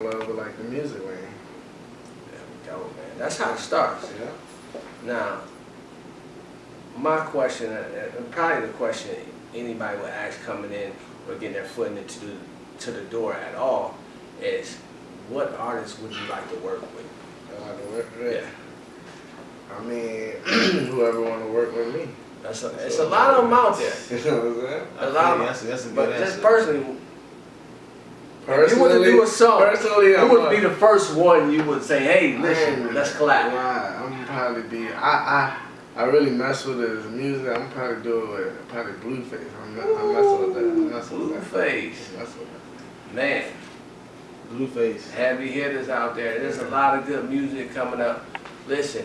love with like the music lane. There we go, man. That's how it starts. Yeah. Now, my question, uh, probably the question anybody would ask coming in or getting their foot into the, to the door at all, is what artists would you like to work with? I like to work with. Yeah, I mean, whoever want to work with me. that's a, it's a lot of them out there. You know what I'm saying? A lot of that's, that's a But good just personally, if you were to do a song, personally, who I'm would a- be the first one you would say, hey, listen, ain't- let's collab? Right, I'm probably be. I I I really mess with his music. I'm probably do it with probably Blueface. I'm, me- I'm messing with that. I'm messing with that. Blueface. I'm messing with that. Man, Blueface. heavy hitters out there. There's a lot of good music coming up. Listen,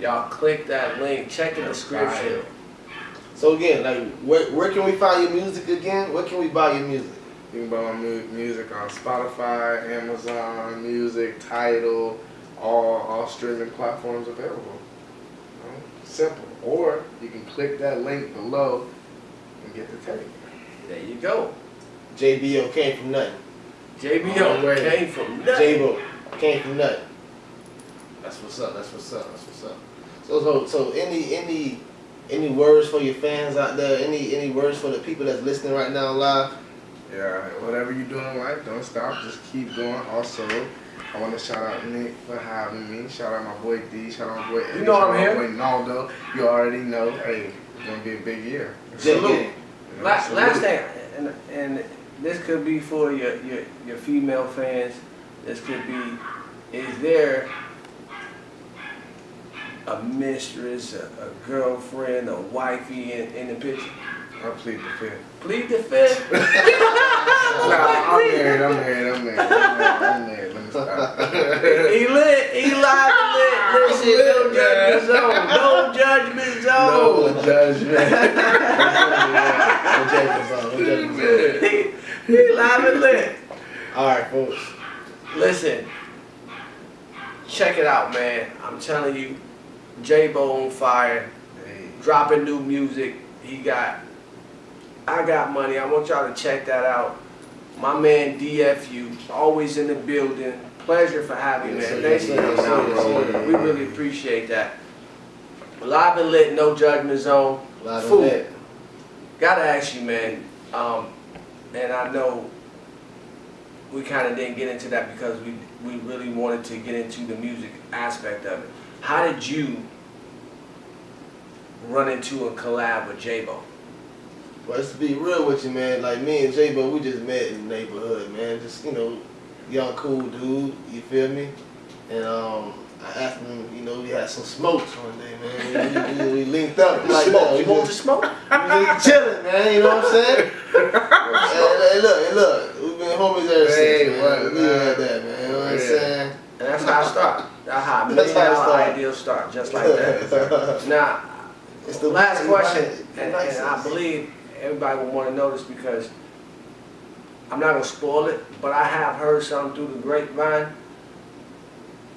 y'all click that link, check the description. So again, like, where, where can we find your music again? Where can we buy your music? You can buy my mu- music on Spotify, Amazon Music, Tidal, all all streaming platforms available. You know, Simple. Or you can click that link below and get the tape. There you go. J-Bo came from nothing. J-Bo Oh, came from nothing. J-Bo came from nothing. That's what's up. That's what's up. That's what's up. So so so any any any words for your fans out there? Any any words for the people that's listening right now live? Yeah, whatever you do in life, don't stop. Just keep going. Also, I want to shout out Nick for having me. Shout out my boy D. Shout out my boy Eddie. You know shout I'm out here. my boy Naldo. You already know. Hey, it's gonna be a big year. Salute. Gang. You know, Last, salute. last thing, and, and this could be for your, your, your female fans. This could be, is there a mistress, a, a girlfriend, a wifey in, in the picture? I plead the fifth. Plead the fifth. Nah, I'm married. I'm married. I'm married. I'm married. I'm married. Let me stop. he lit. He live and lit. Listen, no judgment zone. No judgment zone. no judgment. No judgment zone. No judgment zone. he, he live and lit. All right, folks. Listen, check it out, man. I'm telling you, J-Bo on fire, Hey, dropping new music. He got, I got money. I want y'all to check that out. My man DFU, always in the building. Pleasure for having you, man. Thanks for coming out, Yes, bro. sir. We really appreciate that. Live and lit, no judgment zone. Live and lit. Gotta ask you, man. Um, and I know we kind of didn't get into that because we we really wanted to get into the music aspect of it. How did you run into a collab with J-Bo? Well, just to be real with you, man, like me and J-Bo, we just met in the neighborhood, man. Just, you know, young, cool dude, you feel me? And um, I asked him, you know, we had some smokes one day, man. We, we, we linked up like smoke? You want to smoke? we just chilling, man, you know what I'm saying? hey, hey, look, hey, look, we've been homies ever Hey, since, man. what, we man? had that, man, you know what I'm Yeah. saying? And that's how I start. That's how That's million dollar ideas start, just like that. Now, It's the last question, and, and I believe everybody will want to know this because I'm not gonna spoil it, but I have heard something through the grapevine.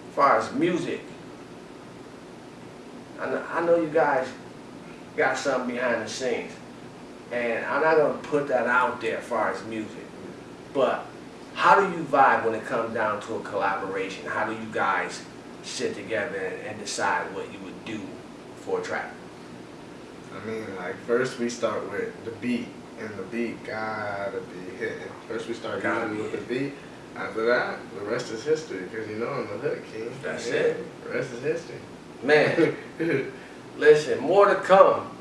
As far as music, I know, you guys got something behind the scenes, and I'm not gonna put that out there as far as music, but how do you vibe when it comes down to a collaboration? How do you guys sit together and decide what you would do for a track? I mean, like first we start with the beat, and the beat gotta be hitting. First we start Gotta usually be with the beat. After that, the rest is history, because you know I'm the hood king. That's Yeah, it. The rest is history. Man, listen, more to come.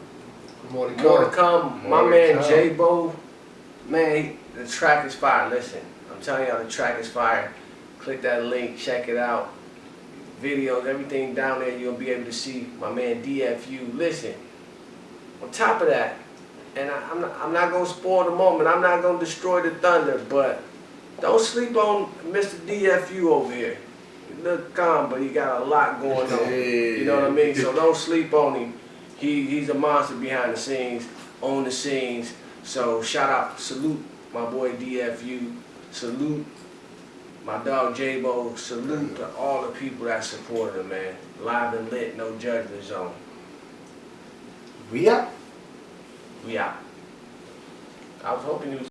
More to come. More to come. come. More My to man come. J Bo, man, he- the track is fire. Listen, I'm telling y'all, the track is fire. Click that link, check it out. Videos, everything down there, you'll be able to see my man DFU. Listen, on top of that, and I, I'm, not, I'm not gonna spoil the moment. I'm not gonna destroy the thunder, but don't sleep on Mr. DFU over here. He look calm, but he got a lot going on. You know what I mean? So don't sleep on him. He he's a monster behind the scenes, on the scenes. So shout out, salute my boy DFU, salute my dog J-Bo, salute to all the people that supported him, man. Live and lit, no judgment zone. We are? We are. I was hoping you